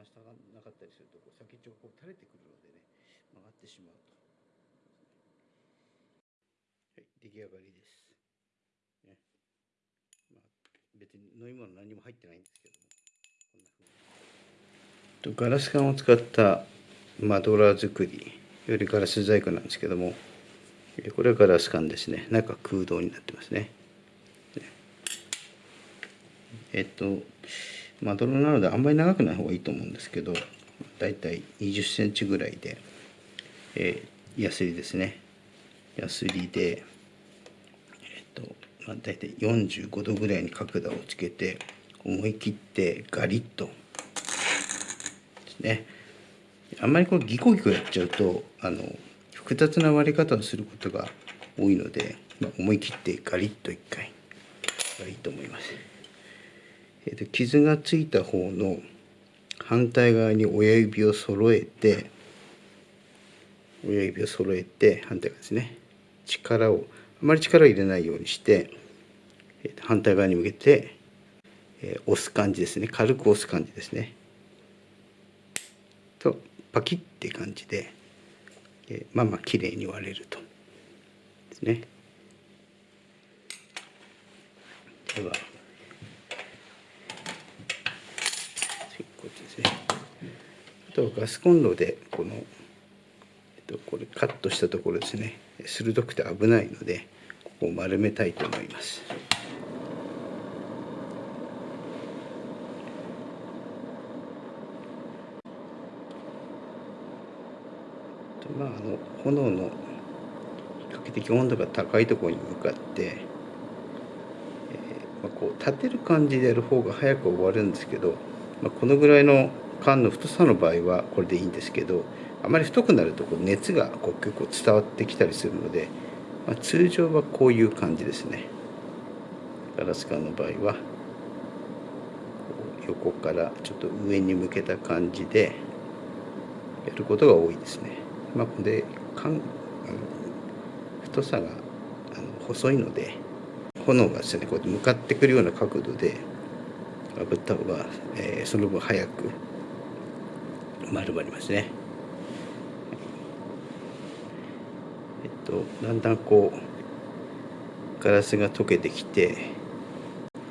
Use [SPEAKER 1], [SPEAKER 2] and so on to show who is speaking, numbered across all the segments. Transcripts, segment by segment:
[SPEAKER 1] 回したなかったりするとこう先っちょがこう垂れてくるのでね曲がってしまうと。はい、出来上がりです。ね。まあ、別に飲み物何も入ってないんですけども。こんな風に。ガラス管を使ったマドラー作りよりガラス細工なんですけども。これはガラス管ですね。中空洞になってますね。えっとマドラーなのであんまり長くない方がいいと思うんですけどだいたい20センチぐらいで、えー、ヤスリですねヤスリでえっと、まあ、だいたい45度ぐらいに角度をつけて思い切ってガリッとですねあんまりこうギコギコやっちゃうとあの複雑な割り方をすることが多いので、まあ、思い切ってガリッと一回がいいと思います。えーと、傷がついた方の反対側に親指を揃えて親指を揃えて反対側ですね。力をあまり力を入れないようにして、えー、と反対側に向けて、えー、押す感じですね。軽く押す感じですね。とパキッて感じで、えー、まあまあ綺麗に割れると。ですね。ではあとはガスコンロでこの、えっと、これカットしたところですね鋭くて危ないのでここを丸めたいと思います。まあ、あの炎の比較的温度が高いところに向かって、えーまあ、こう立てる感じでやる方が早く終わるんですけど、まあ、このぐらいの缶の太さの場合はこれでいいんですけどあまり太くなるとこう熱がこう結構伝わってきたりするので、まあ、通常はこういう感じですねガラス管の場合は横からちょっと上に向けた感じでやることが多いですね。まあ、これ缶あの太さがあの細いので炎がですねこうやって向かってくるような角度で炙った方が、えー、その分早く丸まりますね。えっとだんだんこうガラスが溶けてきて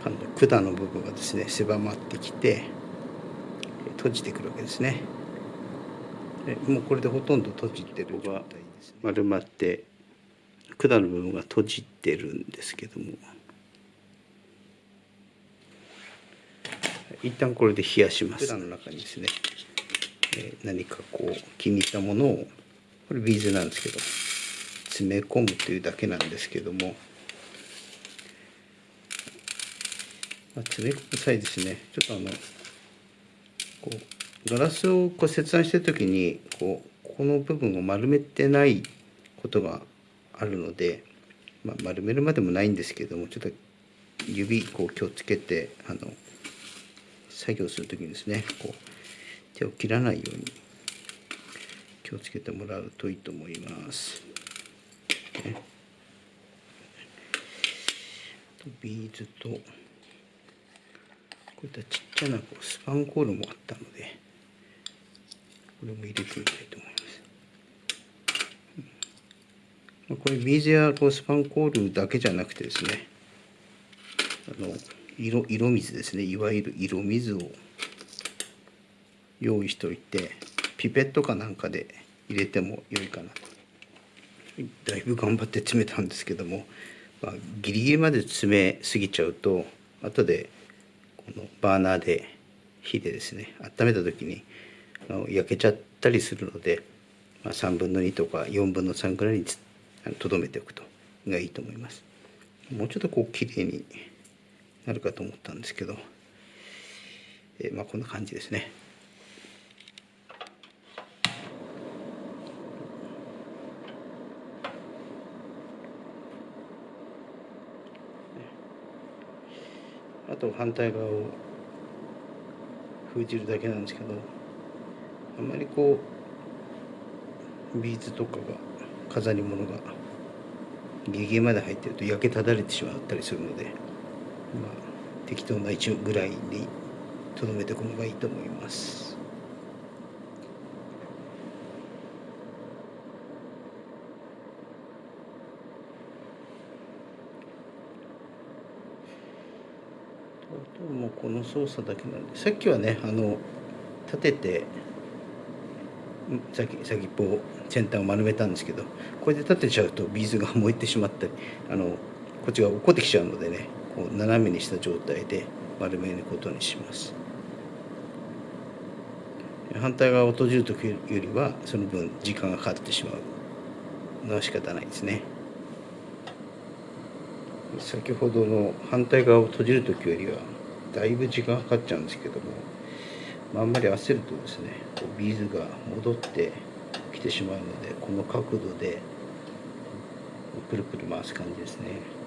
[SPEAKER 1] あの管の部分がですね狭まってきて閉じてくるわけですね。もうこれでほとんど閉じてる状態です、ね、丸まって管の部分が閉じてるんですけども。一旦これで冷やします。管の中にですねえ何かこう気に入ったものをこれビーズなんですけど詰め込むというだけなんですけども、まあ、詰め込む際ですね。ちょっとあのこうガラスをこう切断してる時にこうこの部分を丸めてないことがあるので、まあ、丸めるまでもないんですけどもちょっと指こう気をつけてあの作業する時にですねこう手を切らないように気をつけてもらうといいと思います。ね、ビーズとこういったちっちゃなこうスパンコールもあったのでこれも入れてみたいと思います。これビーズやこうスパンコールだけじゃなくてですねあの色色水ですねいわゆる色水を用意しておいてピペットかなんかで入れても良いかな。だいぶ頑張って詰めたんですけども、まあ、ギリギリまで詰めすぎちゃうと後でこのバーナーで火でですね温めた時に焼けちゃったりするので、まあ、3分の2とか4分の3ぐらいにとどめておくとがいいと思います。もうちょっとこう綺麗になるかと思ったんですけど、えー、まあこんな感じですね。と反対側を封じるだけなんですけどあんまりこうビーズとかが飾り物がギリギまで入ってると焼けただれてしまったりするので、まあ、適当な位置ぐらいにとどめておくのがいいと思います。あともうこの操作だけなんでさっきはねあの立てて先先っぽを先端を丸めたんですけどこれで立てちゃうとビーズが燃えてしまったりあのこっちが落っこってきちゃうのでねこう斜めにした状態で丸めることにします。反対側を閉じる時よりはその分時間がかかってしまうのは仕方ないですね。先ほどの反対側を閉じる時よりはだいぶ時間かかっちゃうんですけどもまあんまり焦るとですねビーズが戻ってきてしまうのでこの角度でくるくる回す感じですね。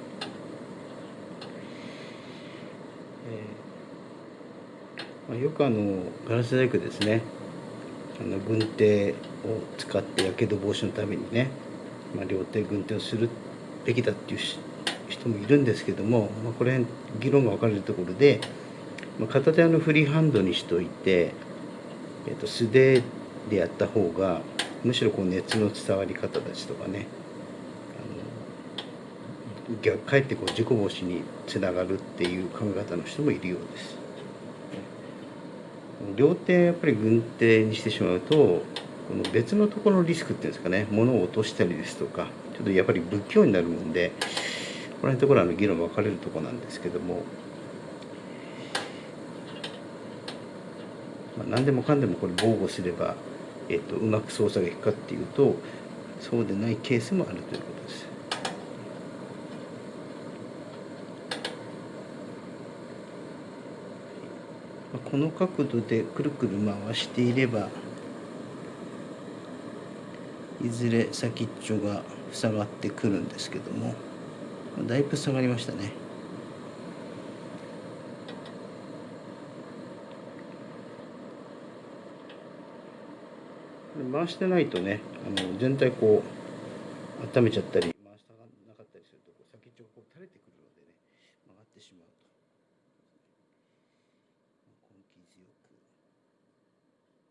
[SPEAKER 1] まあ、よくあのガラス細工ですねあの軍手を使ってやけど防止のためにね、まあ、両手軍手をするべきだっていう人もいるんですけども、まあ、これ議論が分かれるところでま片手のフリーハンドにしといて、えー、と素手でやった方がむしろこう熱の伝わり方たちとかねあの逆かえってこう事故防止につながるっていう考え方の人もいるようです。両手やっぱり軍手にしてしまうとこの別のところのリスクっていうんですかね物を落としたりですとかちょっとやっぱり不器用になるもんでこの辺のところは議論分かれるとこなんですけどもまあ、何でもかんでもこれ防護すれば、えっと、うまく操作がいくかっていうとそうでないケースもあるということです。この角度でくるくる回していればいずれ先っちょが塞がってくるんですけどもだいぶ下がりましたね。回してないとねあの全体こう温めちゃったり回したなかったりするとこう先っちょがこう垂れてくるのでね曲がってしまうと根気強く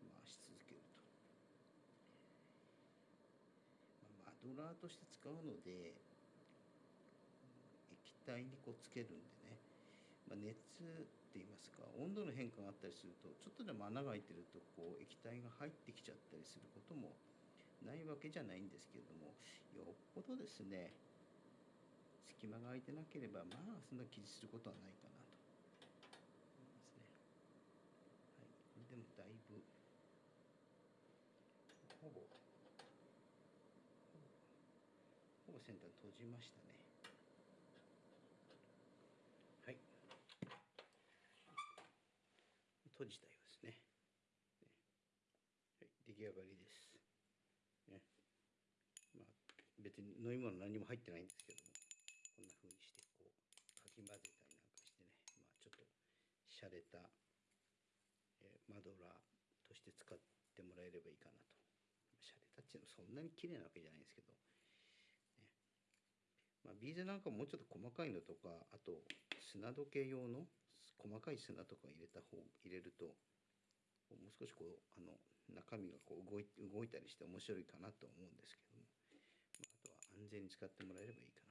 [SPEAKER 1] 回し続けると、まあ、マドラーとして使うので体にこうつけるんでね、まあ、熱って言いますか温度の変化があったりするとちょっとでも穴が開いてるとこう液体が入ってきちゃったりすることもないわけじゃないんですけれどもよっぽどですね隙間が空いてなければまあそんな気にすることはないかなと思いますね。はい、でもだいぶほぼほぼ先端閉じましたね。閉じたようですね。はい、です。ね、まあ、別に飲み物何も入ってないんですけども、こんな風にしてこうかき混ぜたりなんかしてね、まあ、ちょっと洒落た、えー、マドラーとして使ってもらえればいいかなと。洒落たっていうのはそんなに綺麗なわけじゃないんですけど、ねまあ、ビーズなんかもうちょっと細かいのとか、あと砂時計用の細かい砂とか入れた方入れるともう少しこうあの中身がこう動い動いたりして面白いかなと思うんですけども、まあ、あとは安全に使ってもらえればいいか